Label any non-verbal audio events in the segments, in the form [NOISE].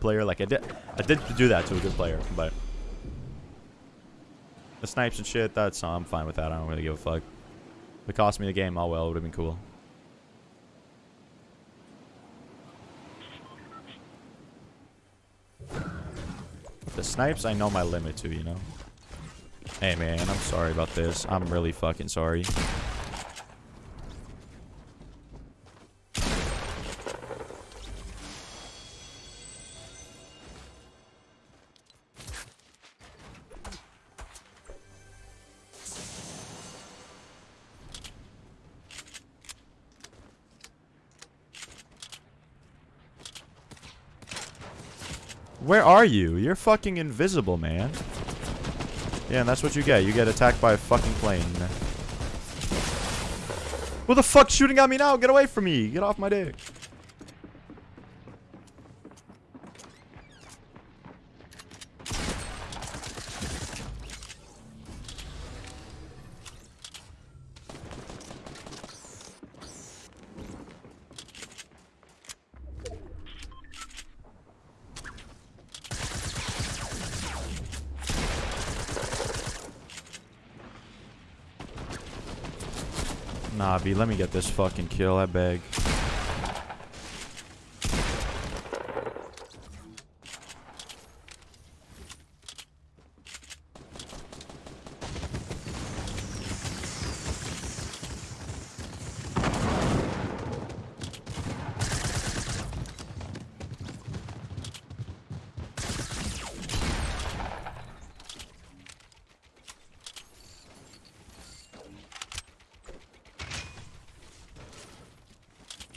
player. Like I did, I did do that to a good player, but the snipes and shit. That's I'm fine with that. I don't really give a fuck. If it cost me the game, oh well, it would have been cool. The snipes, I know my limit to, you know. Hey man, I'm sorry about this. I'm really fucking sorry. Where are you? You're fucking invisible, man. Yeah, and that's what you get. You get attacked by a fucking plane. Who the fuck's shooting at me now? Get away from me. Get off my dick. Nah, B, let me get this fucking kill, I beg.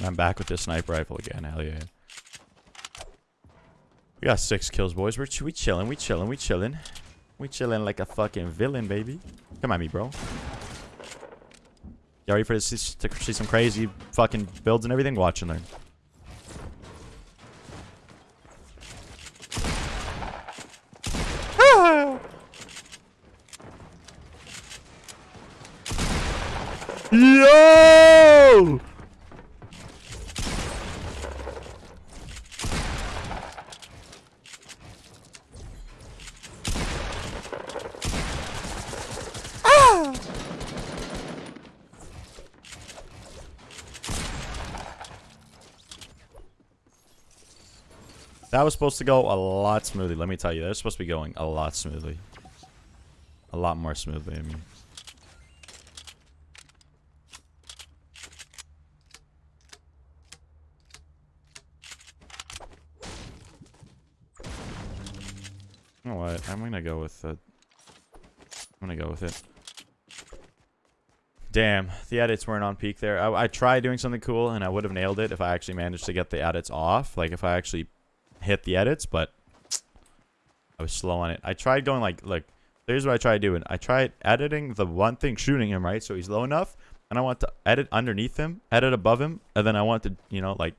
I'm back with this sniper rifle again. Hell yeah. We got six kills, boys. We're ch we chilling. We chilling. We chilling. We chilling like a fucking villain, baby. Come at me, bro. You ready for this to see some crazy fucking builds and everything? Watch and learn. [LAUGHS] Yo! That was supposed to go a lot smoothly, let me tell you. Was supposed to be going a lot smoothly. A lot more smoothly, I mean. You know what? I'm gonna go with it. I'm gonna go with it. Damn, the edits weren't on peak there. I, I tried doing something cool, and I would have nailed it if I actually managed to get the edits off. Like, if I actually hit the edits, but I was slow on it. I tried going like, like, here's what I tried doing. I tried editing the one thing shooting him, right? So he's low enough, and I want to edit underneath him, edit above him, and then I want to, you know, like,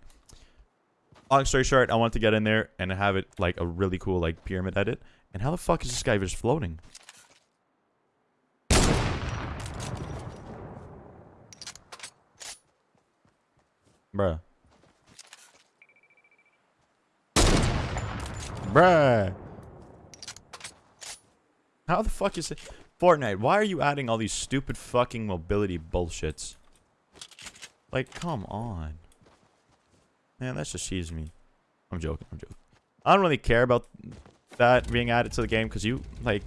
long story short, I want to get in there and have it like a really cool, like, pyramid edit. And how the fuck is this guy just floating? Bruh. Bruh. How the fuck is it? Fortnite, why are you adding all these stupid fucking mobility bullshits? Like, come on. Man, that's just cheese me. I'm joking, I'm joking. I don't really care about that being added to the game because you, like...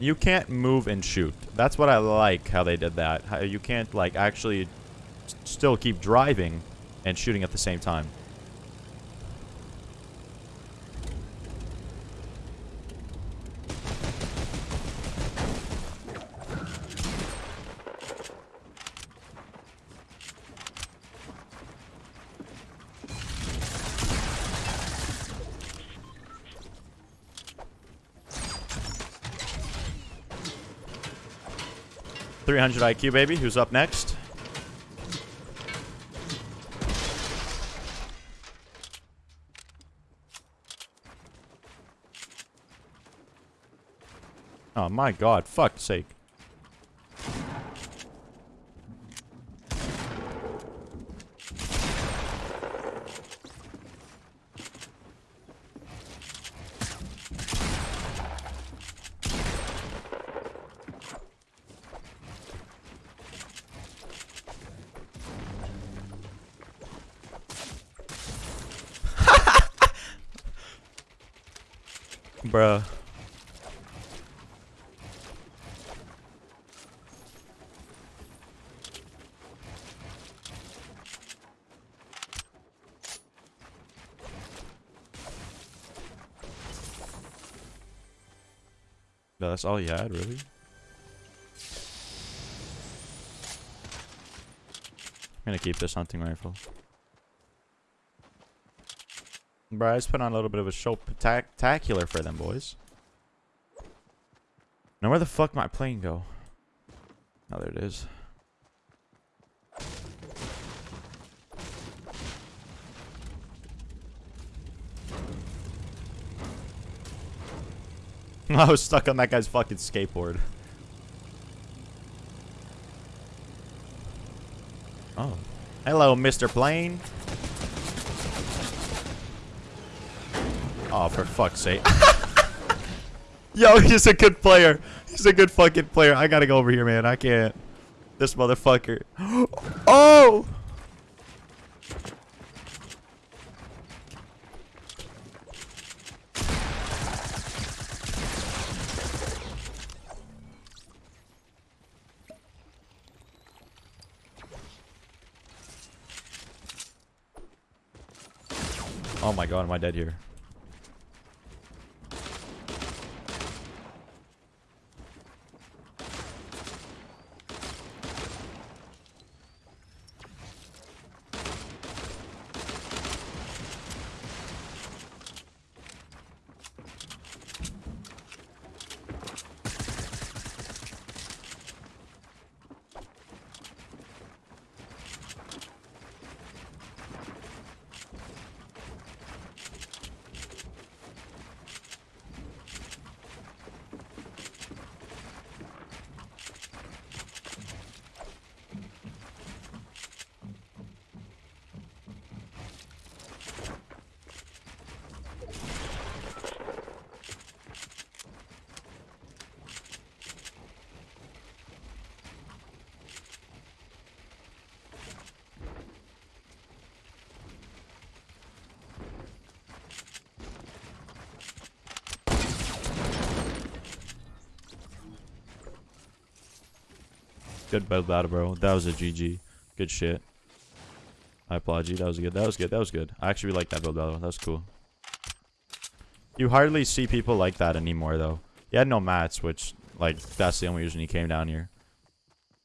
You can't move and shoot. That's what I like, how they did that. How you can't, like, actually still keep driving and shooting at the same time. Three hundred IQ, baby. Who's up next? Oh my god, fuck's sake. Bruh. No, that's all you had, really? I'm gonna keep this hunting rifle. Bro, I just put on a little bit of a show spectacular for them boys. Now where the fuck my plane go? Oh, there it is. [LAUGHS] I was stuck on that guy's fucking skateboard. Oh. Hello, Mr. Plane. Oh, for fuck's sake. [LAUGHS] Yo, he's a good player. He's a good fucking player. I gotta go over here, man. I can't. This motherfucker. [GASPS] Oh! Oh my god, am I dead here? Good build battle, bro. That was a GG. Good shit. I applaud you. That was good. That was good. That was good. I actually like that build battle. That was cool. You hardly see people like that anymore, though. He had no mats, which, like, that's the only reason he came down here.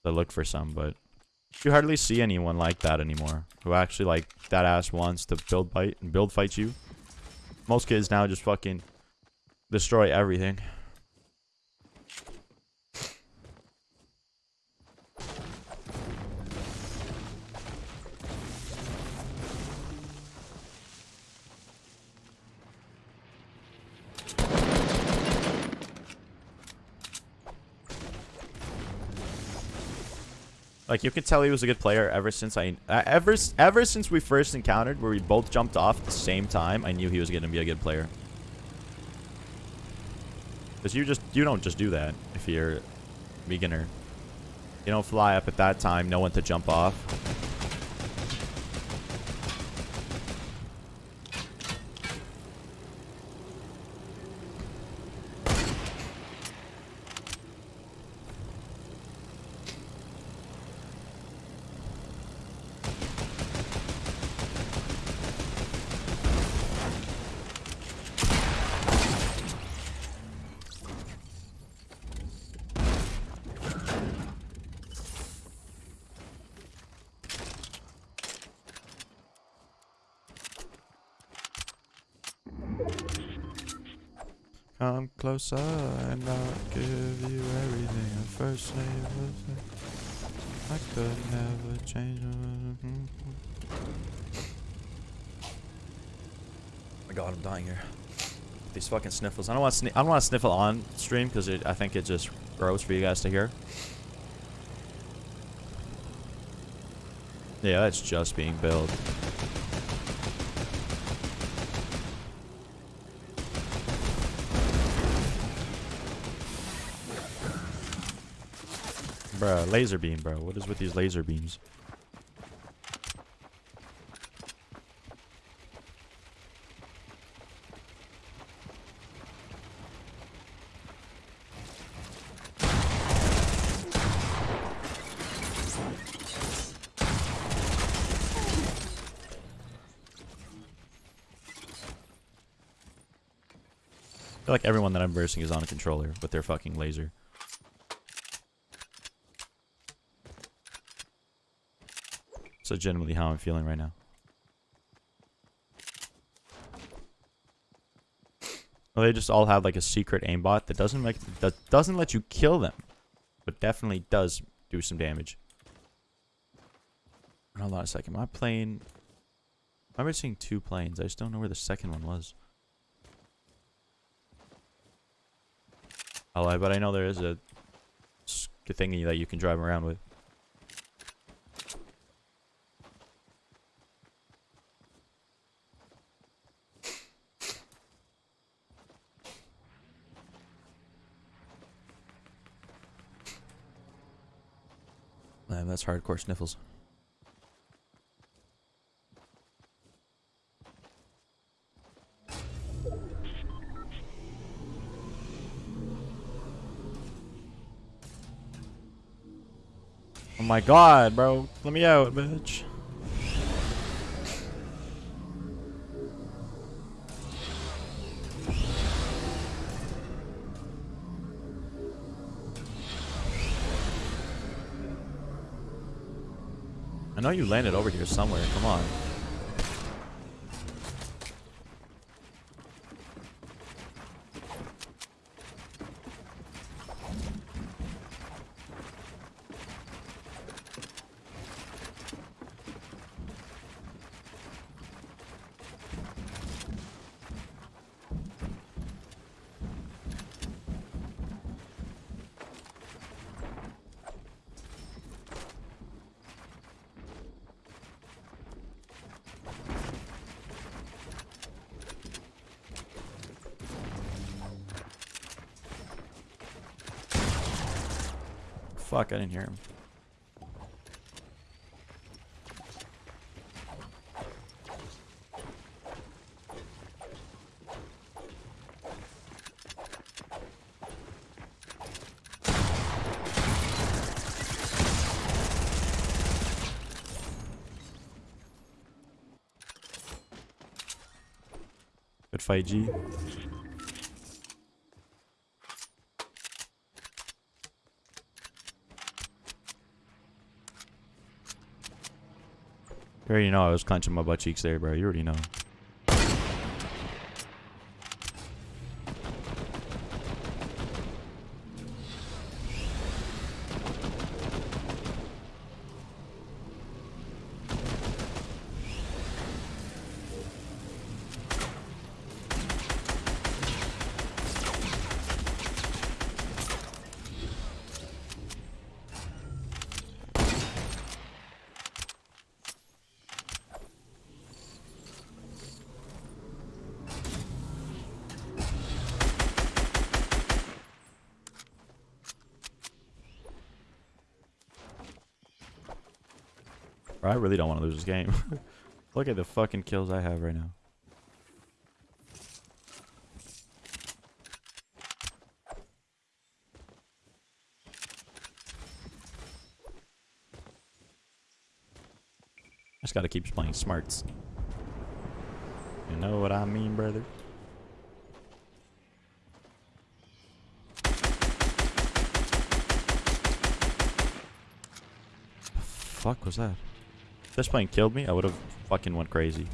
To look for some, but... You hardly see anyone like that anymore. Who actually, like, that ass wants to build fight and build fight you. Most kids now just fucking destroy everything. Like you could tell he was a good player ever since I uh, ever ever since we first encountered where we both jumped off at the same time. I knew he was going to be a good player. Cuz you just you don't just do that if you're beginner. You don't fly up at that time, no one to jump off. Come closer and I'll give you everything. At first I could never change. Oh my god, I'm dying here. These fucking sniffles. I don't want to. I don't want to sniffle on stream because I think it just gross for you guys to hear. Yeah, that's just being built. Laser beam, bro. What is with these laser beams? I feel like everyone that I'm versing is on a controller with their fucking laser. It's legitimately how I'm feeling right now. Well, they just all have like a secret aimbot that doesn't make that doesn't let you kill them, but definitely does do some damage. Hold on a second. Am I playing? I remember seeing two planes. I just don't know where the second one was. Oh, but I know there is a thingy that you can drive around with. That's hardcore sniffles. Oh my god, bro. Let me out, bitch. You landed over here somewhere. Come on. Fuck, I didn't hear him. Good fight, G. You already know I was clenching my butt cheeks there, bro. You already know. I really don't want to lose this game. [LAUGHS] Look at the fucking kills I have right now. Just gotta keep playing smarts. You know what I mean, brother? fuck was that? If this plane killed me, I would have fucking went crazy.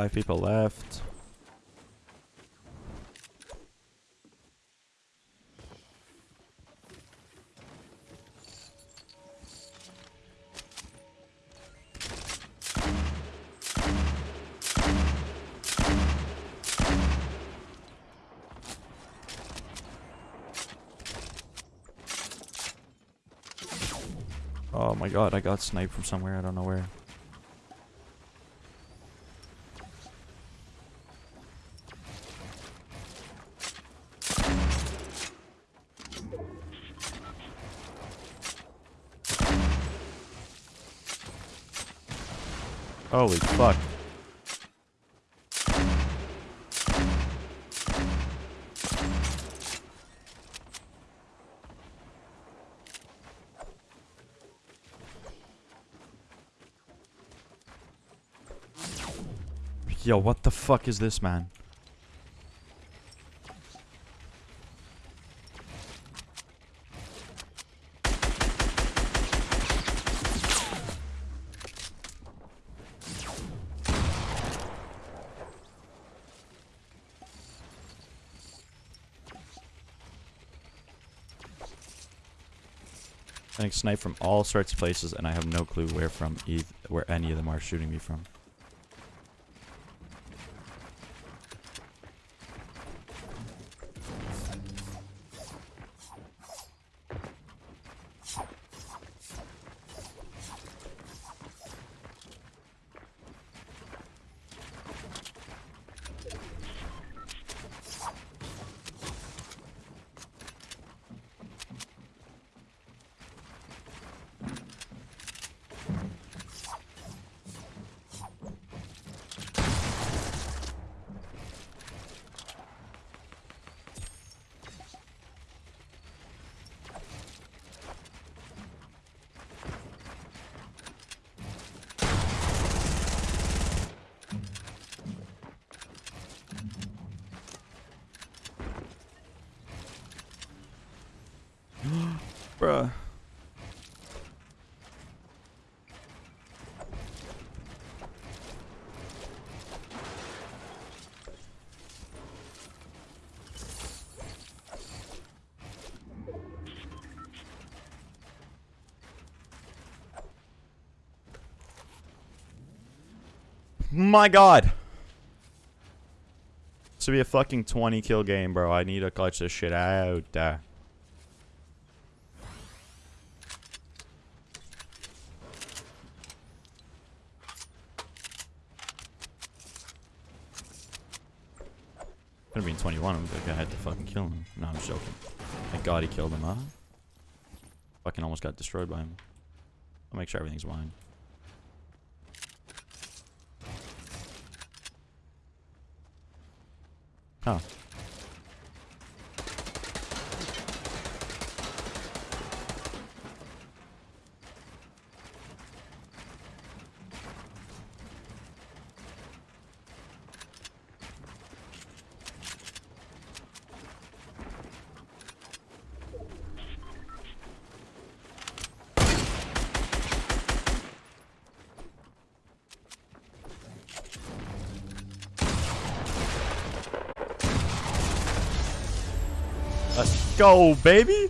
Five people left. Oh my god, I got sniped from somewhere, I don't know where. Fuck. Yo, what the fuck is this, man? Sniped from all sorts of places, and I have no clue where from, where any of them are shooting me from. Bruh. My god. This will be a fucking 20 kill game, bro. I need to clutch this shit out. Uh. 21. I'm I had to fucking kill him. No, I'm joking. Thank God he killed him, huh? Fucking almost got destroyed by him. I'll make sure everything's mine. Huh. Go, baby!